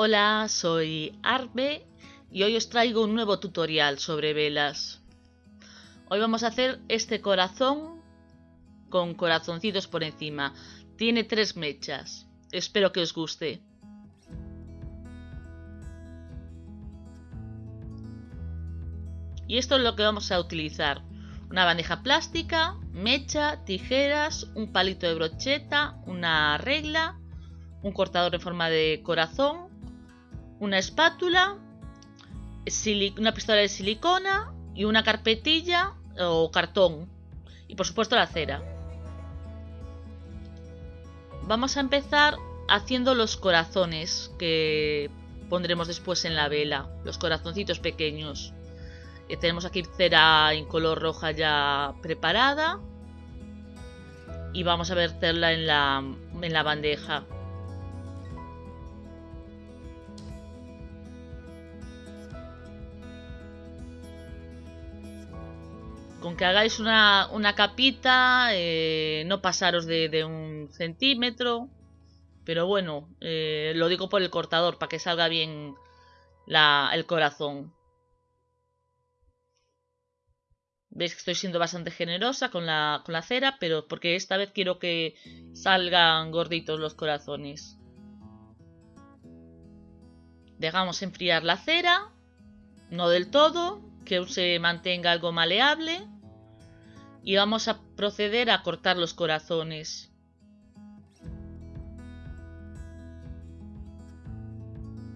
Hola, soy Arbe y hoy os traigo un nuevo tutorial sobre velas. Hoy vamos a hacer este corazón con corazoncitos por encima. Tiene tres mechas. Espero que os guste. Y esto es lo que vamos a utilizar. Una bandeja plástica, mecha, tijeras, un palito de brocheta, una regla, un cortador en forma de corazón, una espátula, una pistola de silicona y una carpetilla o cartón. Y por supuesto la cera. Vamos a empezar haciendo los corazones que pondremos después en la vela, los corazoncitos pequeños. Eh, tenemos aquí cera en color roja ya preparada y vamos a verterla en la, en la bandeja. Con que hagáis una, capita, eh, no pasaros de, un centímetro. Pero bueno, eh, lo digo por el cortador, para que salga bien el corazón. Veis que estoy siendo bastante generosa con la, con la cera, pero porque esta vez quiero que salgan gorditos los corazones. Dejamos enfriar la cera, no del todo, que se mantenga algo maleable y vamos a proceder a cortar los corazones.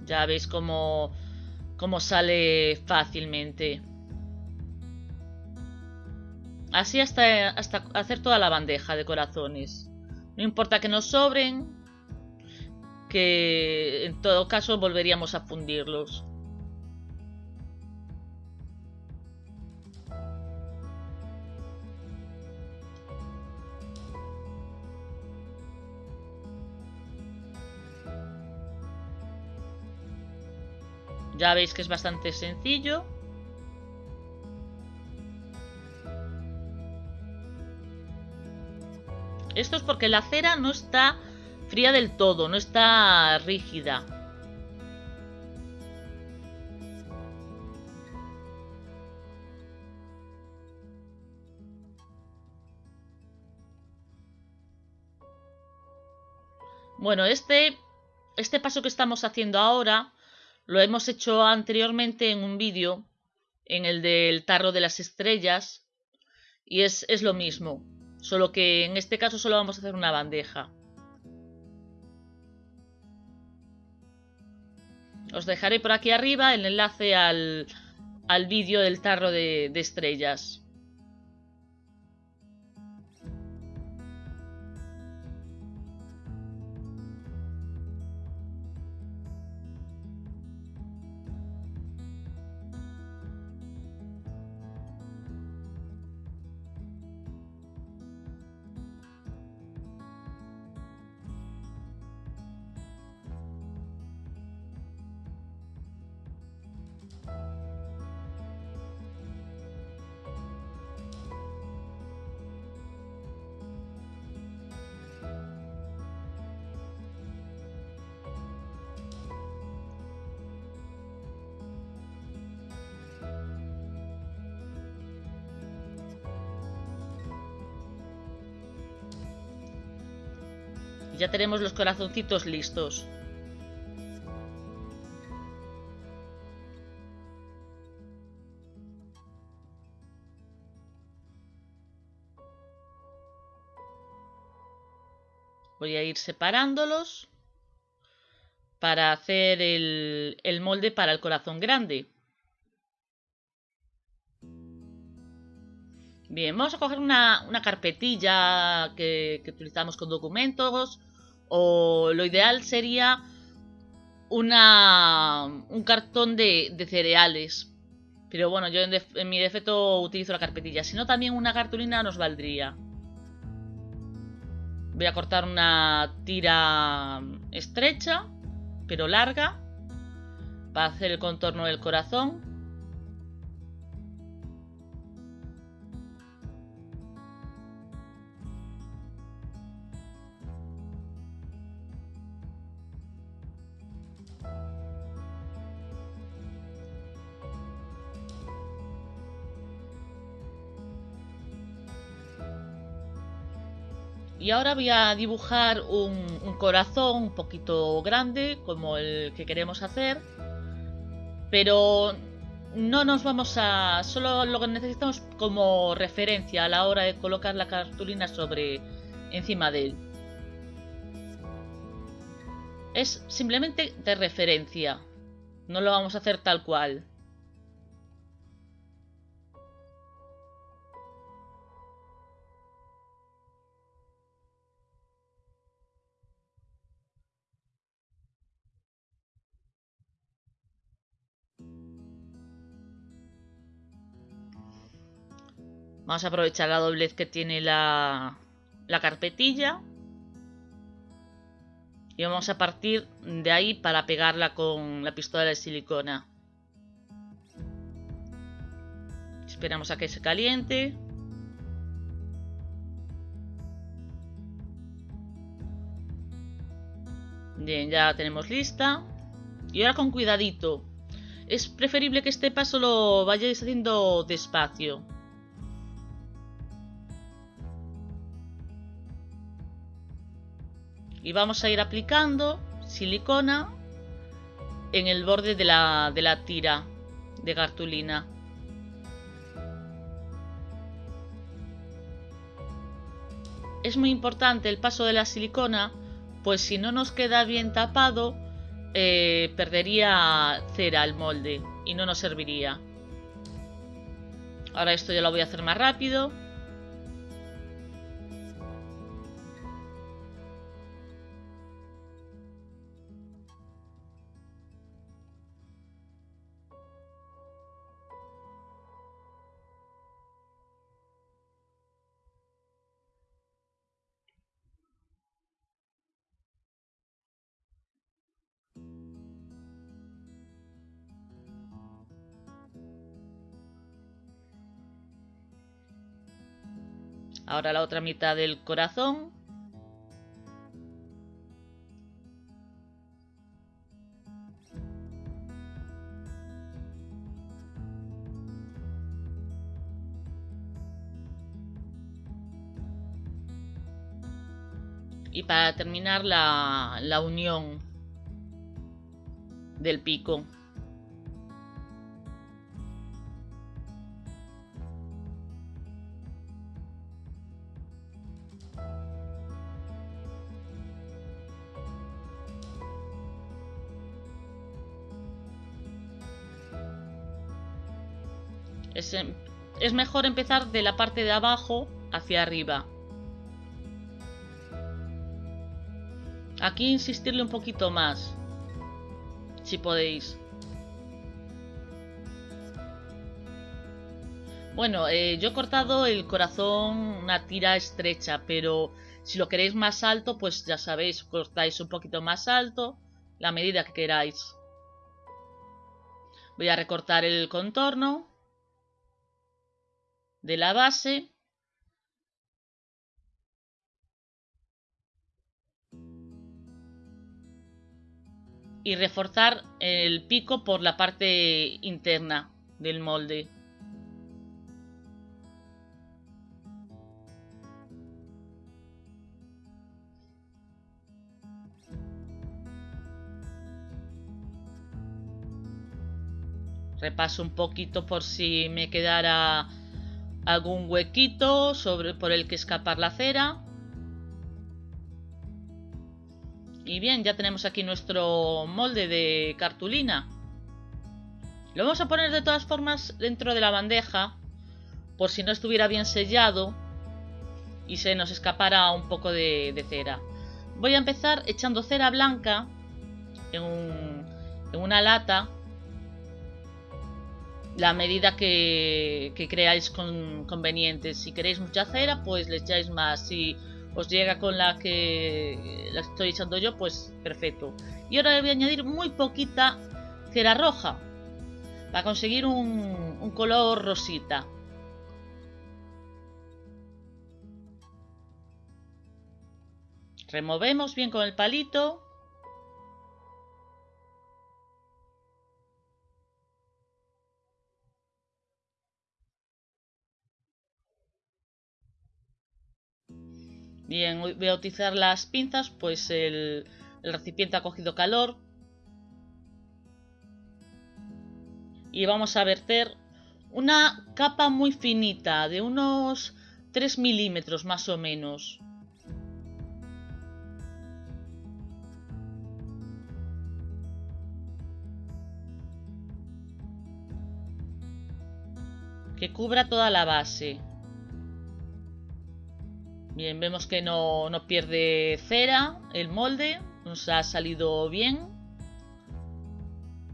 Ya veis cómo, cómo sale fácilmente. Así hasta, hasta hacer toda la bandeja de corazones. No importa que nos sobren, que en todo caso volveríamos a fundirlos. Ya veis que es bastante sencillo. Esto es porque la cera no está fría del todo, no está rígida. Bueno, este, este paso que estamos haciendo ahora lo hemos hecho anteriormente en un vídeo, en el del tarro de las estrellas, y es, es lo mismo, solo que en este caso solo vamos a hacer una bandeja. Os dejaré por aquí arriba el enlace al, al vídeo del tarro de, de estrellas. Ya tenemos los corazoncitos listos. Voy a ir separándolos para hacer el, molde para el corazón grande. Bien, vamos a coger una, carpetilla que, que, utilizamos con documentos o lo ideal sería una, un cartón de, cereales. Pero bueno, yo en, mi defecto utilizo la carpetilla. Si no, también una cartulina nos valdría. Voy a cortar una tira estrecha, pero larga, para hacer el contorno del corazón. Y ahora voy a dibujar un, corazón un poquito grande, como el que queremos hacer. Pero no nos vamos a... Solo lo que necesitamos como referencia a la hora de colocar la cartulina sobre encima de él. Es simplemente de referencia. No lo vamos a hacer tal cual. Vamos a aprovechar la doblez que tiene la, la carpetilla. Y vamos a partir de ahí para pegarla con la pistola de silicona. Esperamos a que se caliente. Bien, ya la tenemos lista. Y ahora con cuidadito. Es preferible que este paso lo vayáis haciendo despacio. Y vamos a ir aplicando silicona en el borde de la, de la tira de cartulina. Es muy importante el paso de la silicona, pues si no nos queda bien tapado, eh, perdería cera el molde y no nos serviría. Ahora esto ya lo voy a hacer más rápido. Ahora la otra mitad del corazón. Y para terminar la, la unión del pico. Es, mejor empezar de la parte de abajo hacia arriba. Aquí insistirle un poquito más, si podéis. Bueno, eh, yo he cortado el corazón una tira estrecha, pero si lo queréis más alto, pues ya sabéis, cortáis un poquito más alto, la medida que queráis. Voy a recortar el contorno de la base y reforzar el pico por la parte interna del molde. Repaso un poquito por si me quedara algún huequito sobre, por el que escapar la cera. Y bien, ya tenemos aquí nuestro molde de cartulina. Lo vamos a poner de todas formas dentro de la bandeja, por si no estuviera bien sellado y se nos escapara un poco de, cera. Voy a empezar echando cera blanca en, en una lata la medida que, creáis conveniente. Si queréis mucha cera, pues le echáis más. Si os llega con la que la estoy echando yo, pues perfecto. Y ahora le voy a añadir muy poquita cera roja para conseguir un color rosita. Removemos bien con el palito Bien, voy a utilizar las pinzas, pues el, el recipiente ha cogido calor. Y vamos a verter una capa muy finita, de unos 3 milímetros más o menos. Que cubra toda la base. Bien, vemos que no, no pierde cera el molde, nos ha salido bien.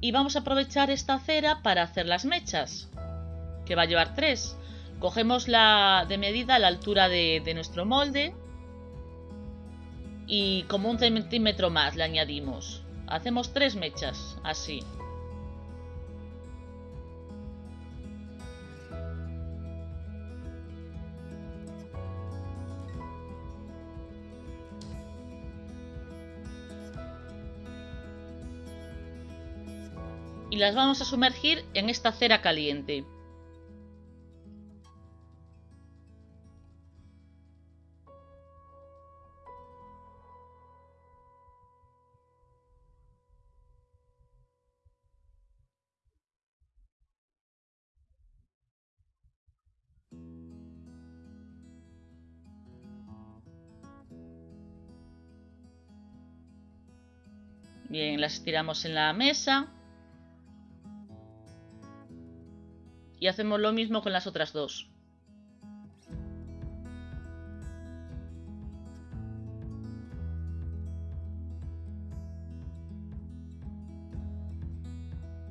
Y vamos a aprovechar esta cera para hacer las mechas, que va a llevar tres. Cogemos la de medida a la altura de, de nuestro molde y como un centímetro más le añadimos. Hacemos tres mechas, así. Y las vamos a sumergir en esta cera caliente. Bien, las tiramos en la mesa. Y hacemos lo mismo con las otras dos.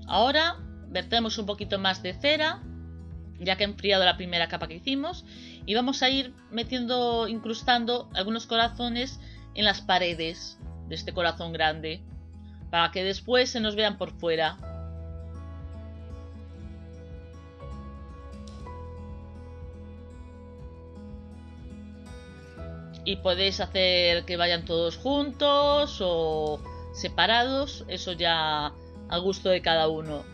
Ahora vertemos un poquito más de cera, ya que ha enfriado la primera capa que hicimos, y vamos a ir metiendo, incrustando algunos corazones en las paredes de este corazón grande, para que después se nos vean por fuera. Y podéis hacer que vayan todos juntos o separados, eso ya a gusto de cada uno.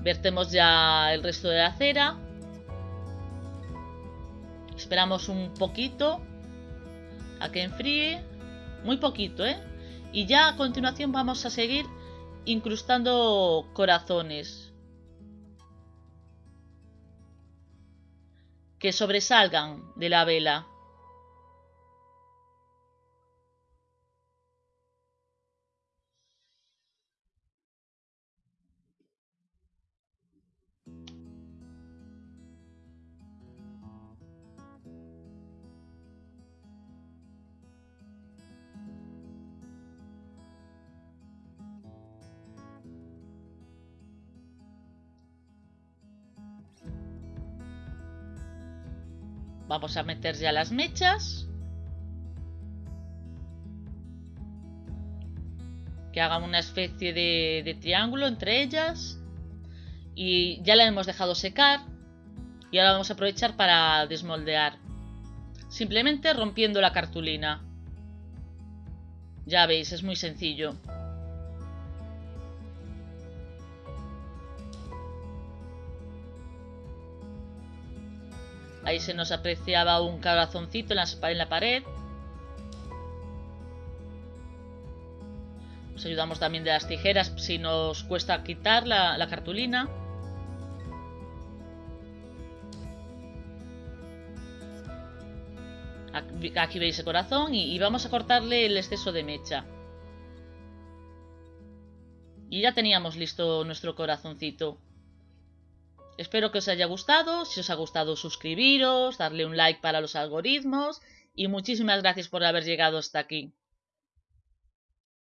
Vertemos ya el resto de la cera. Esperamos un poquito a que enfríe, muy poquito, ¿eh? Y ya a continuación vamos a seguir incrustando corazones. Que sobresalgan de la vela. Vamos a meter ya las mechas. Que hagan una especie de, triángulo entre ellas. Y ya la hemos dejado secar. Y ahora vamos a aprovechar para desmoldear. Simplemente rompiendo la cartulina. Ya veis, es muy sencillo. Ahí se nos apreciaba un corazoncito en la, pared. Nos ayudamos también de las tijeras si nos cuesta quitar la, cartulina. Aquí, veis el corazón y, vamos a cortarle el exceso de mecha. Y ya teníamos listo nuestro corazoncito. Espero que os haya gustado. Si os ha gustado, suscribiros, darle un like para los algoritmos y muchísimas gracias por haber llegado hasta aquí.